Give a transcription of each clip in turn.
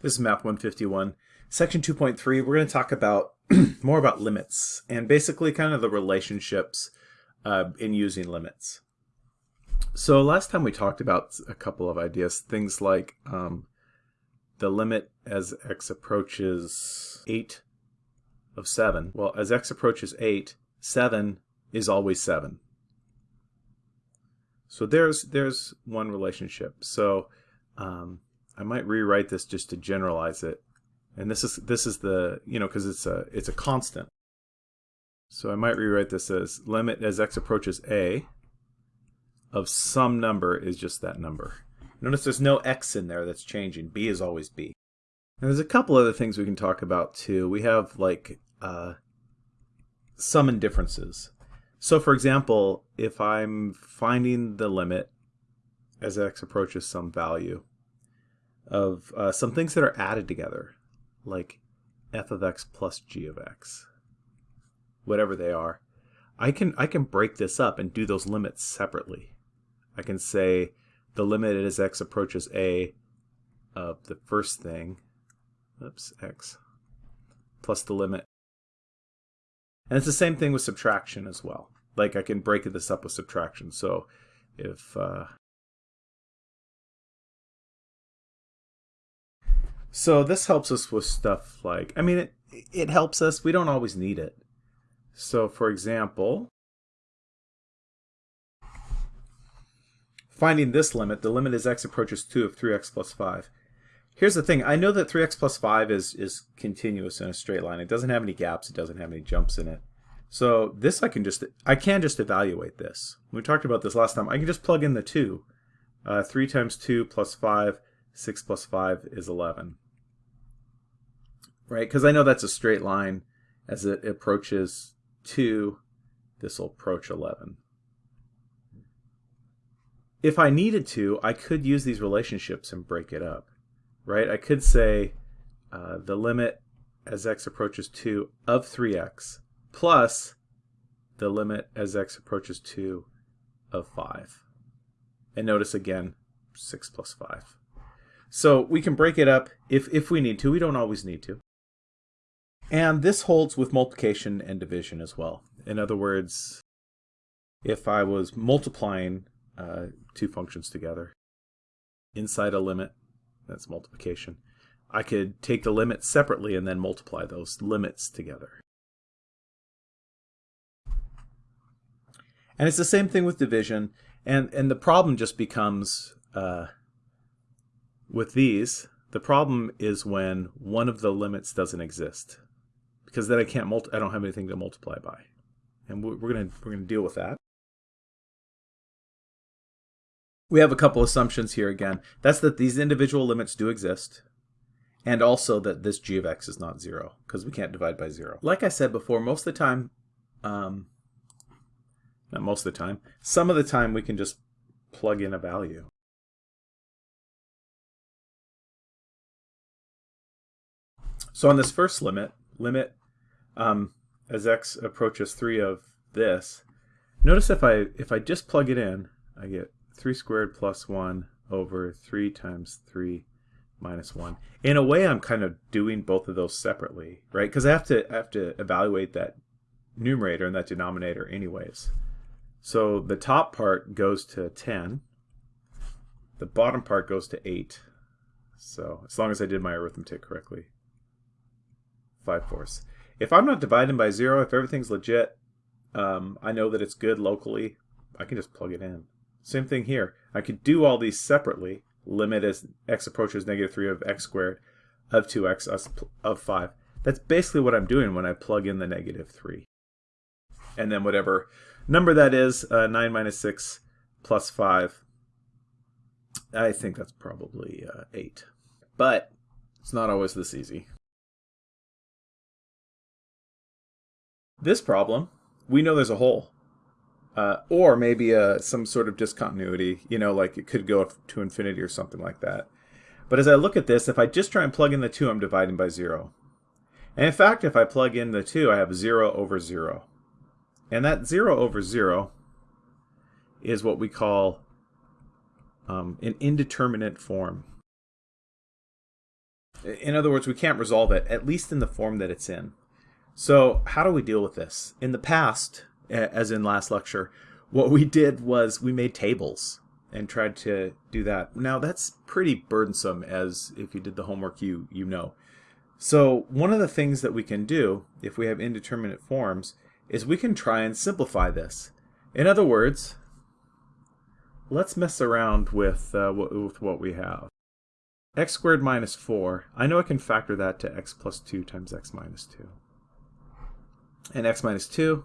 This is Math 151. Section 2.3, we're going to talk about more about limits and basically kind of the relationships uh, in using limits. So last time we talked about a couple of ideas, things like um, the limit as x approaches 8 of 7. Well, as x approaches 8, 7 is always 7. So there's there's one relationship. So um, I might rewrite this just to generalize it. And this is this is the, you know, because it's a it's a constant. So I might rewrite this as limit as x approaches a of some number is just that number. Notice there's no x in there that's changing. b is always b. And there's a couple other things we can talk about too. We have like uh, sum and differences. So for example, if I'm finding the limit as x approaches some value, of uh, some things that are added together, like f of x plus g of x, whatever they are. I can I can break this up and do those limits separately. I can say the limit as x approaches a of the first thing, oops, x, plus the limit. And it's the same thing with subtraction as well. Like I can break this up with subtraction. So if uh, So this helps us with stuff like, I mean, it, it helps us. We don't always need it. So for example, finding this limit, the limit is x approaches 2 of 3x plus 5. Here's the thing, I know that 3x plus 5 is, is continuous in a straight line. It doesn't have any gaps, it doesn't have any jumps in it. So this I can just, I can just evaluate this. We talked about this last time. I can just plug in the 2. Uh, 3 times 2 plus 5 6 plus 5 is 11. Right? Because I know that's a straight line. As it approaches 2, this will approach 11. If I needed to, I could use these relationships and break it up. Right? I could say uh, the limit as x approaches 2 of 3x plus the limit as x approaches 2 of 5. And notice again, 6 plus 5. So we can break it up if, if we need to. We don't always need to. And this holds with multiplication and division as well. In other words, if I was multiplying uh, two functions together inside a limit, that's multiplication, I could take the limits separately and then multiply those limits together. And it's the same thing with division. And, and the problem just becomes uh, with these, the problem is when one of the limits doesn't exist, because then I can't multi I don't have anything to multiply by, and we're gonna we're gonna deal with that. We have a couple assumptions here again. That's that these individual limits do exist, and also that this g of x is not zero, because we can't divide by zero. Like I said before, most of the time, um, not most of the time, some of the time we can just plug in a value. So on this first limit, limit um, as x approaches 3 of this, notice if I, if I just plug it in, I get 3 squared plus 1 over 3 times 3 minus 1. In a way, I'm kind of doing both of those separately, right? Because I have to I have to evaluate that numerator and that denominator anyways. So the top part goes to 10. The bottom part goes to 8. So as long as I did my arithmetic correctly. 5 fourths. If I'm not dividing by 0, if everything's legit, um, I know that it's good locally, I can just plug it in. Same thing here. I could do all these separately. Limit as x approaches negative 3 of x squared of 2x of 5. That's basically what I'm doing when I plug in the negative 3. And then whatever number that is, uh, 9 minus 6 plus 5, I think that's probably uh, 8. But it's not always this easy. This problem, we know there's a hole. Uh, or maybe uh, some sort of discontinuity, you know, like it could go to infinity or something like that. But as I look at this, if I just try and plug in the 2, I'm dividing by 0. And in fact, if I plug in the 2, I have 0 over 0. And that 0 over 0 is what we call um, an indeterminate form. In other words, we can't resolve it, at least in the form that it's in. So how do we deal with this? In the past, as in last lecture, what we did was we made tables and tried to do that. Now that's pretty burdensome as if you did the homework you you know. So one of the things that we can do if we have indeterminate forms is we can try and simplify this. In other words, let's mess around with, uh, with what we have. x squared minus 4, I know I can factor that to x plus 2 times x minus 2. And x minus 2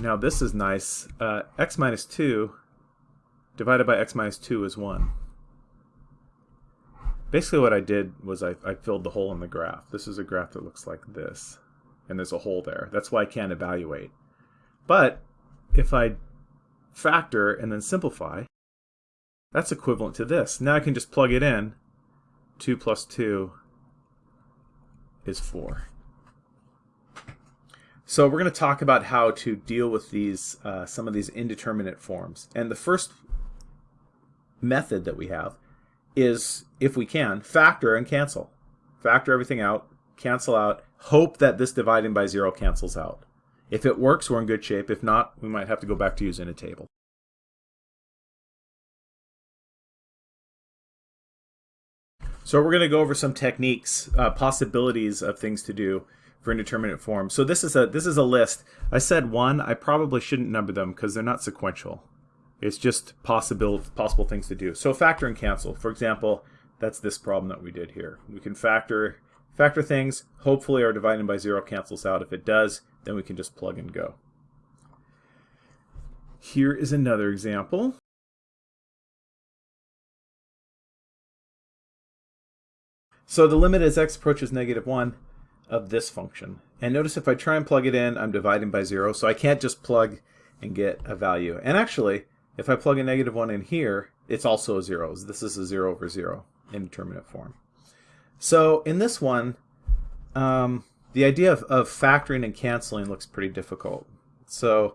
now this is nice. Uh, x minus 2 divided by x minus 2 is 1. Basically what I did was I, I filled the hole in the graph. This is a graph that looks like this. And there's a hole there. That's why I can't evaluate. But if I factor and then simplify, that's equivalent to this. Now I can just plug it in. 2 plus 2 is 4. So we're going to talk about how to deal with these uh, some of these indeterminate forms. And the first method that we have is, if we can, factor and cancel. Factor everything out, cancel out, hope that this dividing by zero cancels out. If it works, we're in good shape. If not, we might have to go back to using a table. So we're going to go over some techniques, uh, possibilities of things to do for indeterminate form. So this is a this is a list. I said one. I probably shouldn't number them because they're not sequential. It's just possible possible things to do. So factor and cancel. For example, that's this problem that we did here. We can factor factor things. Hopefully our dividing by zero cancels out. If it does, then we can just plug and go. Here is another example. So the limit as x approaches negative 1 of this function. And notice if I try and plug it in, I'm dividing by 0, so I can't just plug and get a value. And actually, if I plug a negative 1 in here, it's also a 0. This is a 0 over 0 indeterminate form. So in this one, um, the idea of, of factoring and canceling looks pretty difficult. So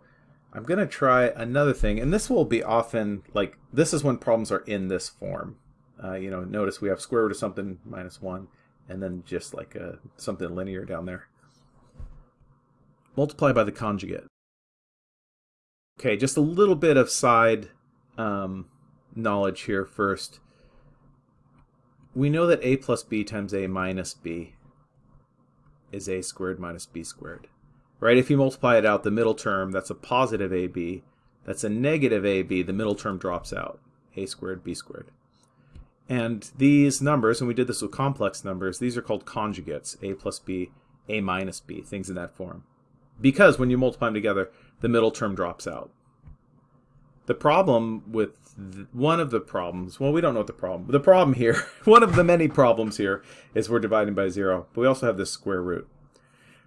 I'm going to try another thing, and this will be often, like, this is when problems are in this form. Uh, you know, notice we have square root of something minus 1 and then just like a, something linear down there. Multiply by the conjugate. Okay, just a little bit of side um, knowledge here first. We know that a plus b times a minus b is a squared minus b squared. Right? If you multiply it out, the middle term, that's a positive ab. That's a negative ab. The middle term drops out. a squared b squared. And these numbers, and we did this with complex numbers, these are called conjugates, a plus b, a minus b, things in that form. Because when you multiply them together, the middle term drops out. The problem with one of the problems, well, we don't know what the problem, the problem here, one of the many problems here is we're dividing by zero, but we also have this square root.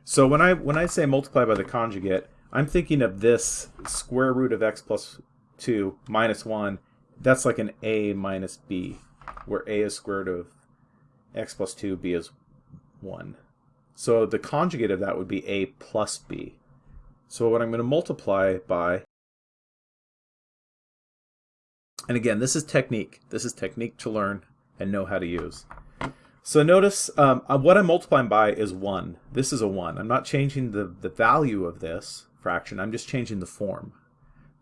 So when I, when I say multiply by the conjugate, I'm thinking of this square root of x plus 2 minus 1, that's like an a minus b where a is square root of x plus 2, b is 1. So the conjugate of that would be a plus b. So what I'm going to multiply by, and again, this is technique. This is technique to learn and know how to use. So notice um, uh, what I'm multiplying by is 1. This is a 1. I'm not changing the, the value of this fraction. I'm just changing the form.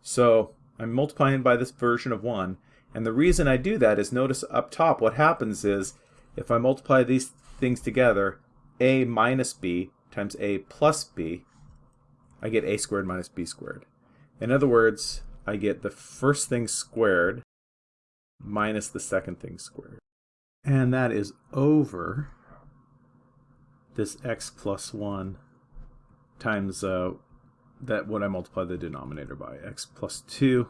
So I'm multiplying by this version of 1. And the reason I do that is notice up top what happens is if I multiply these things together, a minus b times a plus b, I get a squared minus b squared. In other words, I get the first thing squared minus the second thing squared. And that is over this x plus 1 times uh, that what I multiply the denominator by, x plus 2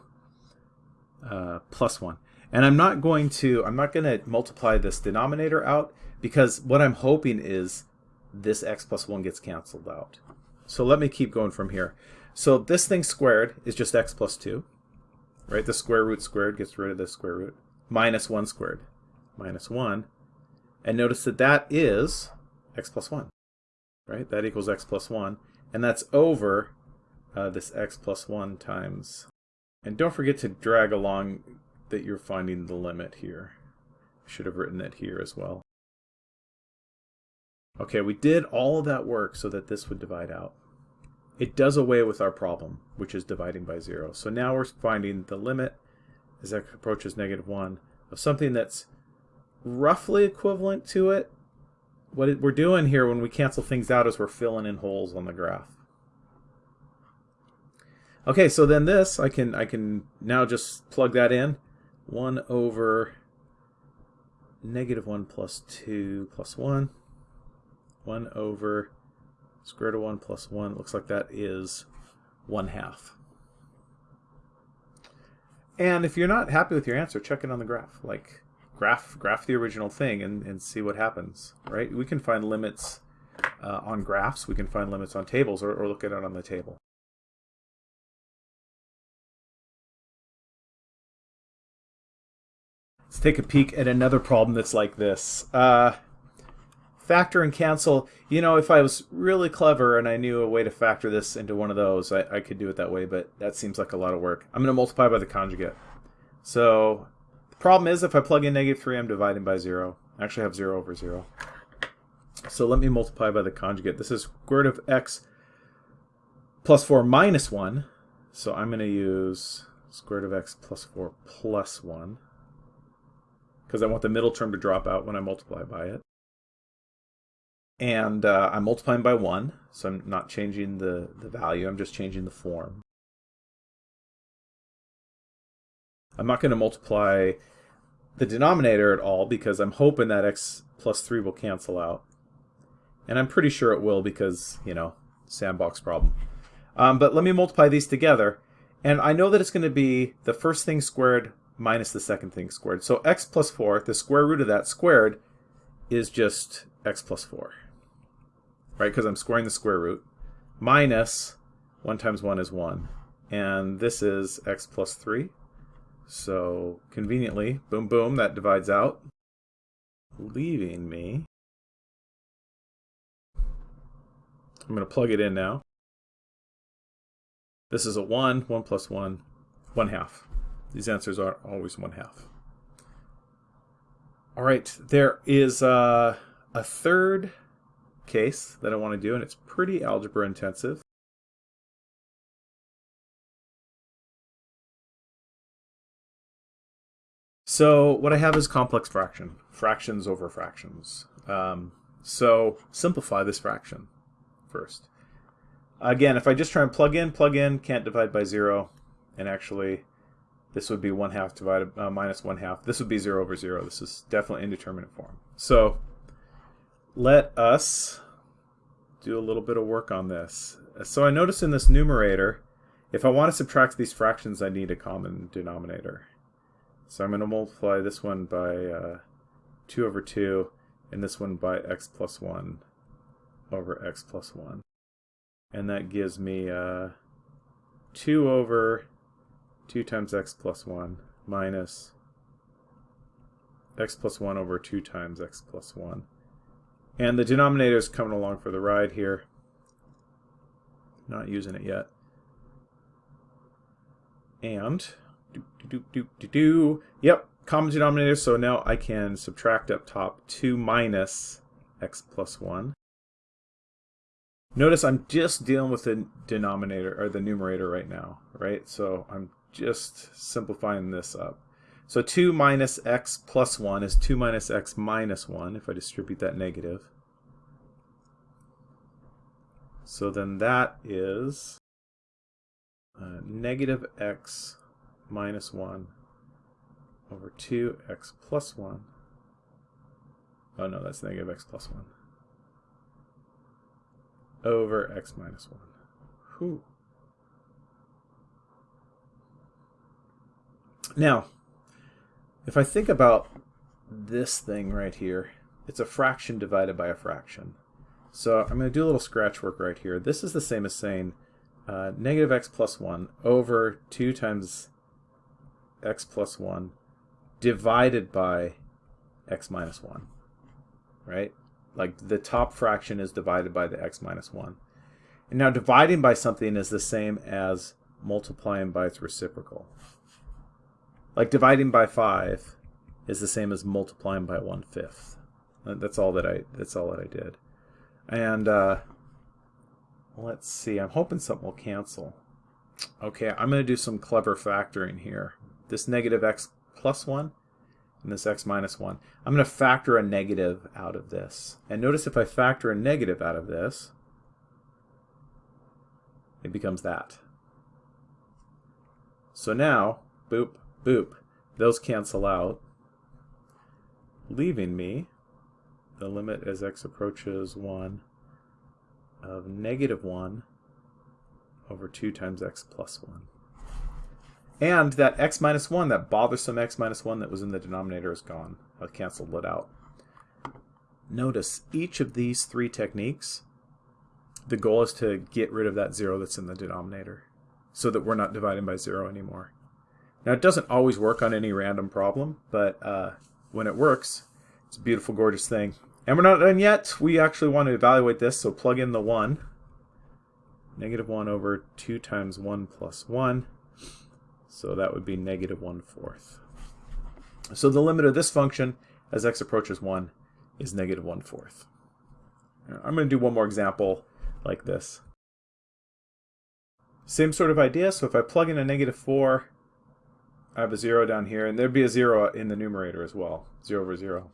uh, plus 1. And I'm not going to, I'm not going to multiply this denominator out because what I'm hoping is this x plus 1 gets canceled out. So let me keep going from here. So this thing squared is just x plus 2. Right? The square root squared gets rid of the square root. Minus 1 squared. Minus 1. And notice that that is x plus 1. Right? That equals x plus 1. And that's over uh, this x plus 1 times and don't forget to drag along that you're finding the limit here. should have written it here as well. Okay, we did all of that work so that this would divide out. It does away with our problem, which is dividing by 0. So now we're finding the limit as x approaches negative 1 of something that's roughly equivalent to it. What we're doing here when we cancel things out is we're filling in holes on the graph. Okay, so then this, I can, I can now just plug that in. 1 over negative 1 plus 2 plus 1. 1 over square root of 1 plus 1. Looks like that is 1 half. And if you're not happy with your answer, check it on the graph. Like, graph graph the original thing and, and see what happens, right? We can find limits uh, on graphs. We can find limits on tables or, or look at it on the table. Take a peek at another problem that's like this. Uh, factor and cancel. You know, if I was really clever and I knew a way to factor this into one of those, I, I could do it that way, but that seems like a lot of work. I'm going to multiply by the conjugate. So the problem is if I plug in negative 3, I'm dividing by 0. I actually have 0 over 0. So let me multiply by the conjugate. This is square root of x plus 4 minus 1. So I'm going to use square root of x plus 4 plus 1 because I want the middle term to drop out when I multiply by it. And uh, I'm multiplying by 1, so I'm not changing the, the value, I'm just changing the form. I'm not going to multiply the denominator at all because I'm hoping that x plus 3 will cancel out. And I'm pretty sure it will because, you know, sandbox problem. Um, but let me multiply these together. And I know that it's going to be the first thing squared minus the second thing squared. So x plus 4, the square root of that squared, is just x plus 4. Right, because I'm squaring the square root. Minus 1 times 1 is 1. And this is x plus 3. So conveniently, boom, boom, that divides out, leaving me. I'm going to plug it in now. This is a 1, 1 plus 1, 1 half. These answers are always 1 half. All right, there is uh, a third case that I want to do, and it's pretty algebra intensive. So what I have is complex fraction, fractions over fractions. Um, so simplify this fraction first. Again, if I just try and plug in, plug in, can't divide by 0, and actually this would be 1 half divided uh, minus 1 half. This would be 0 over 0. This is definitely indeterminate form. So let us do a little bit of work on this. So I notice in this numerator, if I want to subtract these fractions, I need a common denominator. So I'm going to multiply this one by uh, 2 over 2 and this one by x plus 1 over x plus 1. And that gives me uh, 2 over 2 times x plus 1 minus x plus 1 over 2 times x plus 1. And the denominator is coming along for the ride here. Not using it yet. And do, do, do, do, do. Yep, common denominator, so now I can subtract up top 2 minus x plus 1. Notice I'm just dealing with the denominator, or the numerator right now, right? So I'm just simplifying this up. So 2 minus x plus 1 is 2 minus x minus 1, if I distribute that negative. So then that is uh, negative x minus 1 over 2x plus 1. Oh no, that's negative x plus 1. Over x minus 1. Whew. Now, if I think about this thing right here, it's a fraction divided by a fraction. So I'm going to do a little scratch work right here. This is the same as saying uh, negative x plus 1 over 2 times x plus 1 divided by x minus 1, right? Like the top fraction is divided by the x minus 1. And now dividing by something is the same as multiplying by its reciprocal. Like dividing by 5 is the same as multiplying by one fifth. That's all that I that's all that I did. And uh, let's see, I'm hoping something will cancel. Okay, I'm going to do some clever factoring here. This negative x plus 1 and this x minus 1. I'm going to factor a negative out of this. And notice if I factor a negative out of this, it becomes that. So now, boop, boop, those cancel out, leaving me the limit as x approaches 1 of negative 1 over 2 times x plus 1. And that x minus 1, that bothersome x minus 1 that was in the denominator is gone. I've canceled it out. Notice each of these three techniques, the goal is to get rid of that 0 that's in the denominator so that we're not dividing by 0 anymore. Now it doesn't always work on any random problem, but uh, when it works, it's a beautiful, gorgeous thing. And we're not done yet. We actually want to evaluate this, so plug in the 1. Negative 1 over 2 times 1 plus 1. So that would be negative 1 fourth. So the limit of this function as x approaches 1 is negative 1 fourth. I'm going to do one more example like this. Same sort of idea, so if I plug in a negative 4, I have a 0 down here, and there'd be a 0 in the numerator as well, 0 over 0.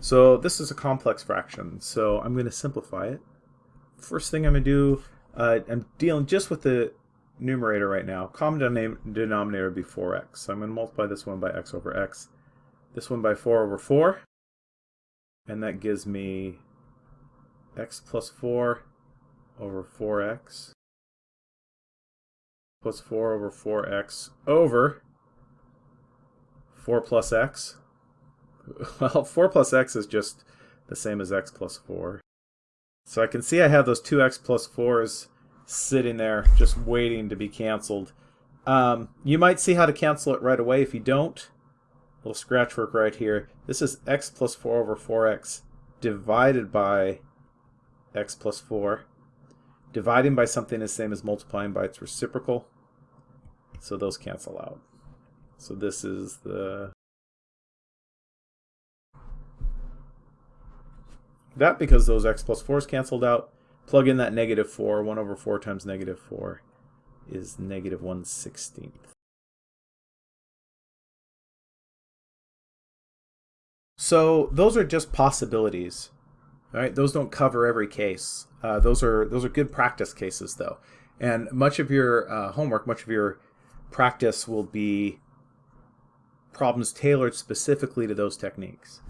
So this is a complex fraction, so I'm going to simplify it. First thing I'm going to do, uh, I'm dealing just with the numerator right now. Common denominator would be 4x. So I'm going to multiply this one by x over x, this one by 4 over 4, and that gives me x plus 4 over 4x plus 4 over 4x over 4 plus x well, 4 plus x is just the same as x plus 4. So I can see I have those two x plus 4s sitting there just waiting to be canceled. Um, you might see how to cancel it right away. If you don't, little scratch work right here. This is x plus 4 over 4x divided by x plus 4. Dividing by something is the same as multiplying by its reciprocal. So those cancel out. So this is the That because those x plus 4s canceled out. Plug in that negative 4. 1 over 4 times negative 4 is negative 1 16th. So those are just possibilities. Right? Those don't cover every case. Uh, those are those are good practice cases though. And much of your uh, homework, much of your practice will be problems tailored specifically to those techniques.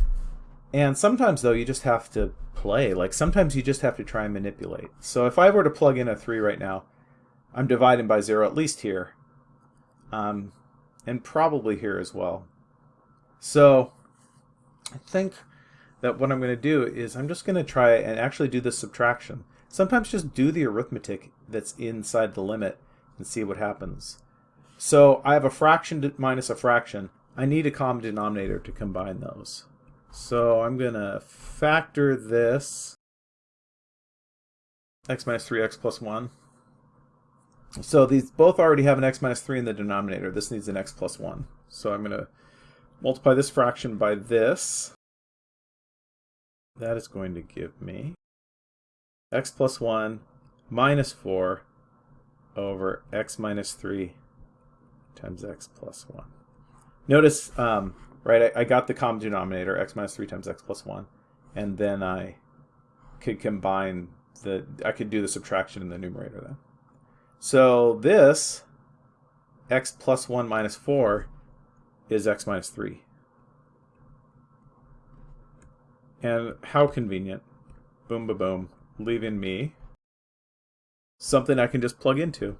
And sometimes, though, you just have to play. Like, sometimes you just have to try and manipulate. So if I were to plug in a 3 right now, I'm dividing by 0 at least here. Um, and probably here as well. So I think that what I'm going to do is I'm just going to try and actually do the subtraction. Sometimes just do the arithmetic that's inside the limit and see what happens. So I have a fraction minus a fraction. I need a common denominator to combine those. So I'm going to factor this x minus 3x plus 1. So these both already have an x minus 3 in the denominator. This needs an x plus 1. So I'm going to multiply this fraction by this. That is going to give me x plus 1 minus 4 over x minus 3 times x plus 1. Notice um, right? I, I got the common denominator, x minus 3 times x plus 1, and then I could combine the, I could do the subtraction in the numerator then. So this, x plus 1 minus 4, is x minus 3. And how convenient. Boom, ba boom. Leaving me something I can just plug into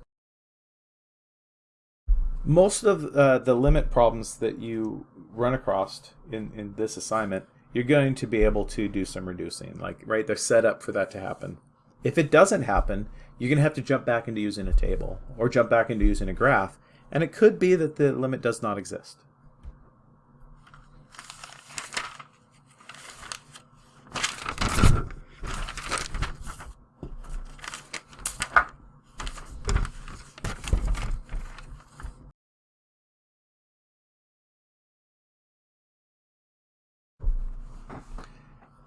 most of uh, the limit problems that you run across in, in this assignment, you're going to be able to do some reducing. Like, right, they're set up for that to happen. If it doesn't happen, you're going to have to jump back into using a table or jump back into using a graph. And it could be that the limit does not exist.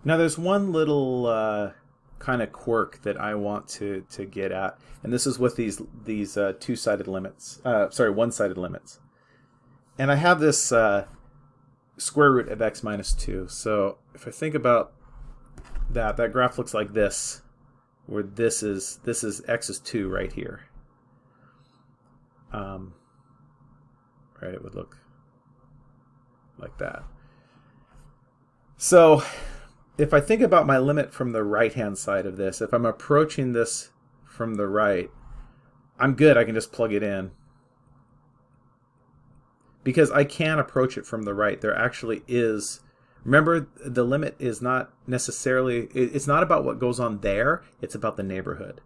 Now there's one little uh, kind of quirk that I want to, to get at, and this is with these these uh, two-sided limits, uh, sorry, one-sided limits. And I have this uh, square root of x minus 2. So if I think about that, that graph looks like this, where this is this is x is 2 right here. Um, right, it would look like that. So if I think about my limit from the right-hand side of this, if I'm approaching this from the right, I'm good. I can just plug it in. Because I can approach it from the right. There actually is... Remember, the limit is not necessarily... It's not about what goes on there. It's about the neighborhood.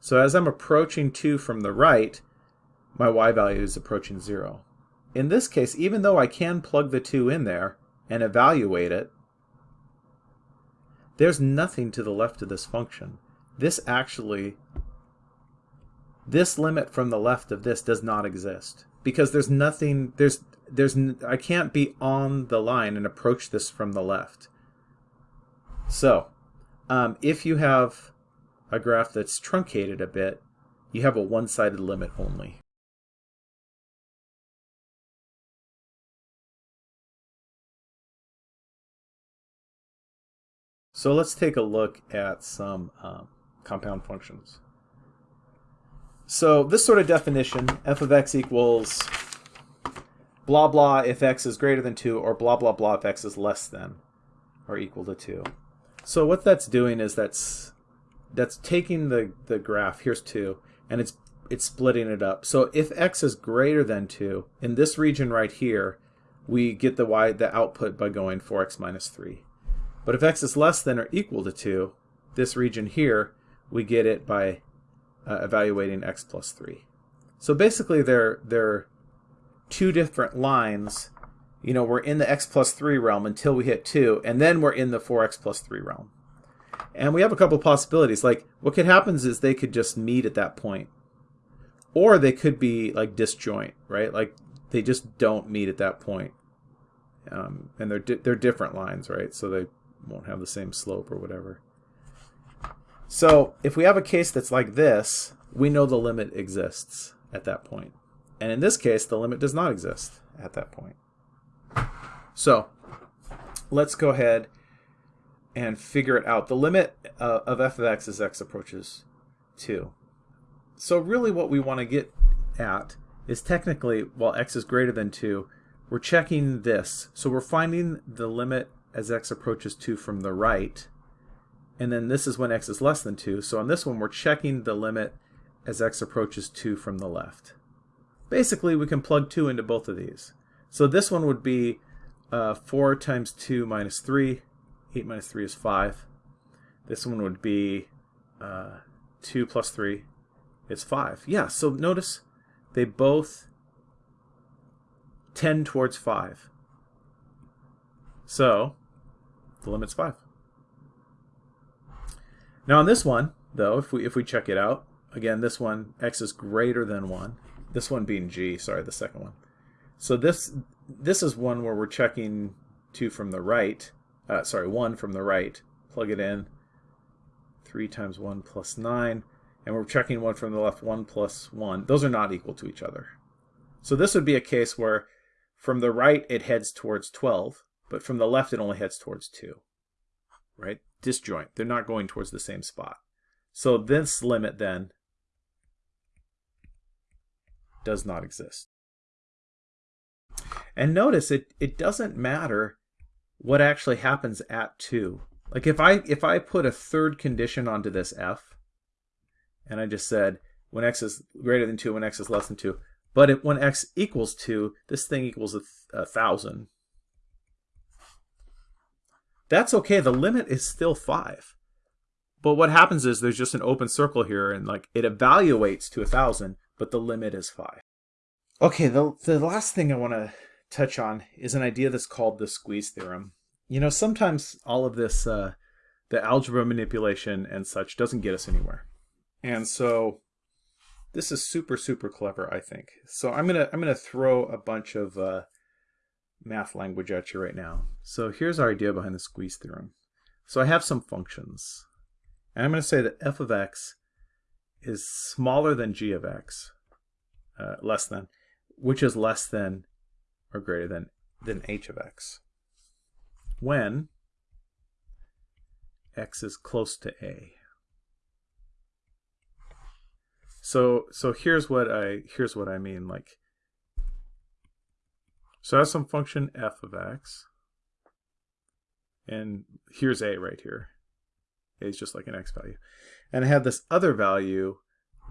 So as I'm approaching 2 from the right, my y value is approaching 0. In this case, even though I can plug the 2 in there and evaluate it, there's nothing to the left of this function. This actually, this limit from the left of this does not exist because there's nothing, there's, there's, I can't be on the line and approach this from the left. So, um, if you have a graph that's truncated a bit, you have a one-sided limit only. So let's take a look at some um, compound functions. So this sort of definition, f of x equals blah blah if x is greater than 2 or blah blah blah if x is less than or equal to 2. So what that's doing is that's that's taking the, the graph, here's 2, and it's it's splitting it up. So if x is greater than 2, in this region right here, we get the y the output by going 4x minus 3. But if x is less than or equal to 2, this region here, we get it by uh, evaluating x plus 3. So basically they're, they're two different lines. You know, we're in the x plus 3 realm until we hit 2, and then we're in the 4x plus 3 realm. And we have a couple possibilities. Like, what could happen is they could just meet at that point. Or they could be, like, disjoint, right? Like, they just don't meet at that point. Um, and they're, di they're different lines, right? So they won't have the same slope or whatever. So if we have a case that's like this, we know the limit exists at that point. And in this case, the limit does not exist at that point. So let's go ahead and figure it out. The limit uh, of f of x as x approaches 2. So really what we want to get at is technically, while x is greater than 2, we're checking this. So we're finding the limit as x approaches 2 from the right. And then this is when x is less than 2. So on this one, we're checking the limit as x approaches 2 from the left. Basically, we can plug 2 into both of these. So this one would be uh, 4 times 2 minus 3. 8 minus 3 is 5. This one would be uh, 2 plus 3 is 5. Yeah, so notice they both tend towards 5. So the limit's 5. Now on this one, though, if we if we check it out, again, this one, x is greater than 1. This one being g, sorry, the second one. So this this is one where we're checking 2 from the right, uh, sorry, 1 from the right, plug it in, 3 times 1 plus 9, and we're checking 1 from the left, 1 plus 1. Those are not equal to each other. So this would be a case where from the right it heads towards 12, but from the left it only heads towards 2, right? Disjoint. They're not going towards the same spot. So this limit then does not exist. And notice it, it doesn't matter what actually happens at 2. Like if I if I put a third condition onto this f, and I just said when x is greater than 2, when x is less than 2, but if, when x equals 2, this thing equals a, a 1,000, that's okay. The limit is still 5. But what happens is there's just an open circle here, and like it evaluates to a 1,000, but the limit is 5. Okay, the, the last thing I want to touch on is an idea that's called the squeeze theorem. You know, sometimes all of this, uh, the algebra manipulation and such doesn't get us anywhere. And so this is super, super clever, I think. So I'm going to I'm gonna throw a bunch of uh, math language at you right now. So here's our idea behind the squeeze theorem. So I have some functions. And I'm going to say that f of x is smaller than g of x, uh, less than, which is less than or greater than, than h of x. When x is close to a. So so here's what I here's what I mean like so I have some function f of x and here's a right here. A is just like an x value. And I have this other value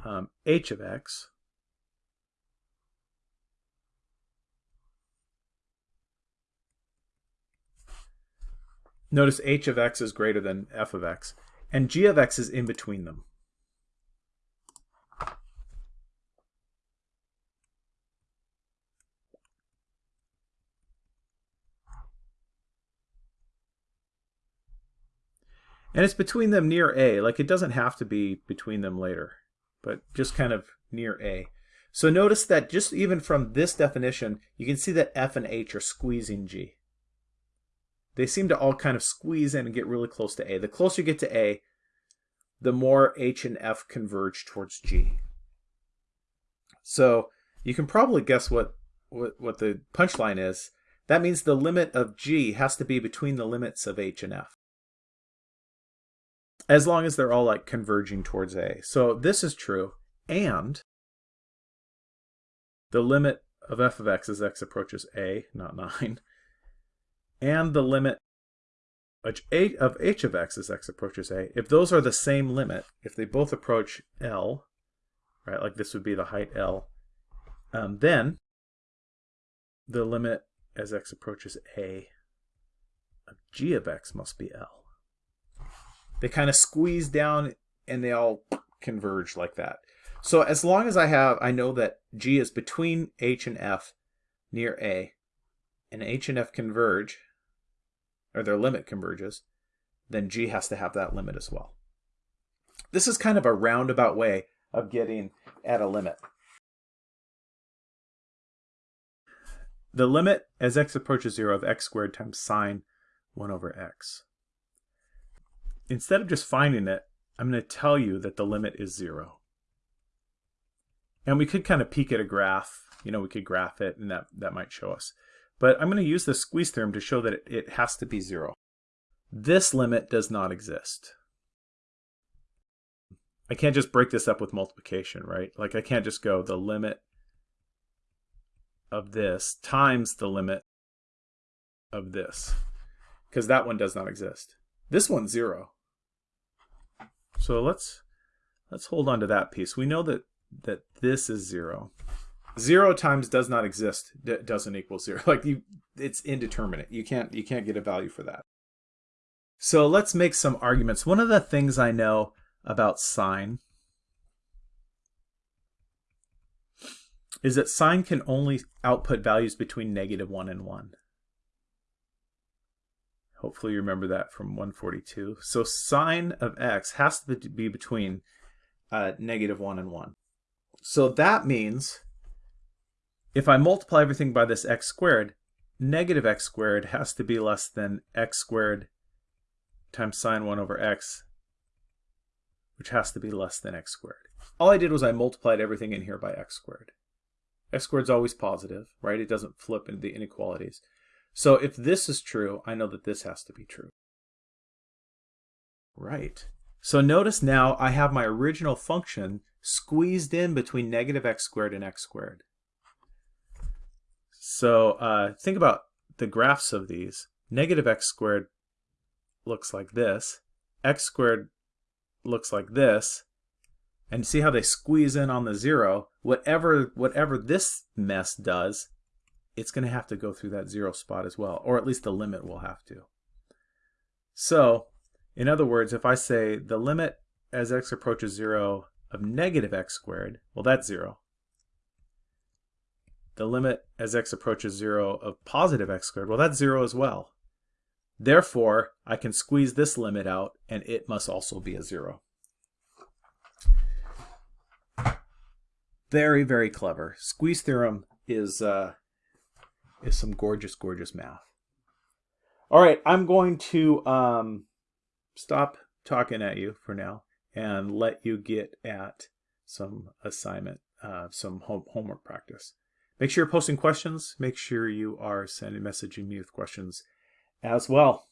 um, h of x Notice h of x is greater than f of x, and g of x is in between them. And it's between them near A. Like it doesn't have to be between them later, but just kind of near A. So notice that just even from this definition, you can see that F and H are squeezing G they seem to all kind of squeeze in and get really close to A. The closer you get to A, the more H and F converge towards G. So you can probably guess what, what, what the punchline is. That means the limit of G has to be between the limits of H and F. As long as they're all like converging towards A. So this is true. And the limit of f of x as x approaches A, not 9, and the limit of h of x as x approaches a, if those are the same limit, if they both approach L, right, like this would be the height L, um, then the limit as x approaches a of g of x must be L. They kind of squeeze down and they all converge like that. So as long as I have, I know that g is between h and f near a, and h and f converge, or their limit converges, then G has to have that limit as well. This is kind of a roundabout way of getting at a limit. The limit as x approaches 0 of x squared times sine 1 over x. Instead of just finding it, I'm going to tell you that the limit is 0. And we could kind of peek at a graph. You know, we could graph it, and that, that might show us. But I'm going to use the squeeze theorem to show that it, has to be zero. This limit does not exist. I can't just break this up with multiplication, right? Like I can't just go the limit of this times the limit of this, because that one does not exist. This one's zero. So let's let's hold on to that piece. We know that that this is zero. Zero times does not exist doesn't equal zero. Like you it's indeterminate. You can't you can't get a value for that. So let's make some arguments. One of the things i know about sine is that sine can only output values between negative 1 and 1 hopefully you remember that from 142 so sine of x has to be between uh, negative 1 and 1 so that means if I multiply everything by this x squared, negative x squared has to be less than x squared times sine 1 over x, which has to be less than x squared. All I did was I multiplied everything in here by x squared. x squared is always positive, right? It doesn't flip into the inequalities. So if this is true, I know that this has to be true. Right. So notice now I have my original function squeezed in between negative x squared and x squared. So uh, think about the graphs of these. Negative x squared looks like this. x squared looks like this. And see how they squeeze in on the zero? Whatever, whatever this mess does, it's going to have to go through that zero spot as well. Or at least the limit will have to. So, in other words, if I say the limit as x approaches 0 of negative x squared, well, that's 0 the limit as x approaches 0 of positive x squared, well, that's 0 as well. Therefore, I can squeeze this limit out, and it must also be a 0. Very, very clever. Squeeze theorem is, uh, is some gorgeous, gorgeous math. All right, I'm going to um, stop talking at you for now and let you get at some assignment, uh, some home homework practice. Make sure you're posting questions. Make sure you are sending messaging me with questions as well.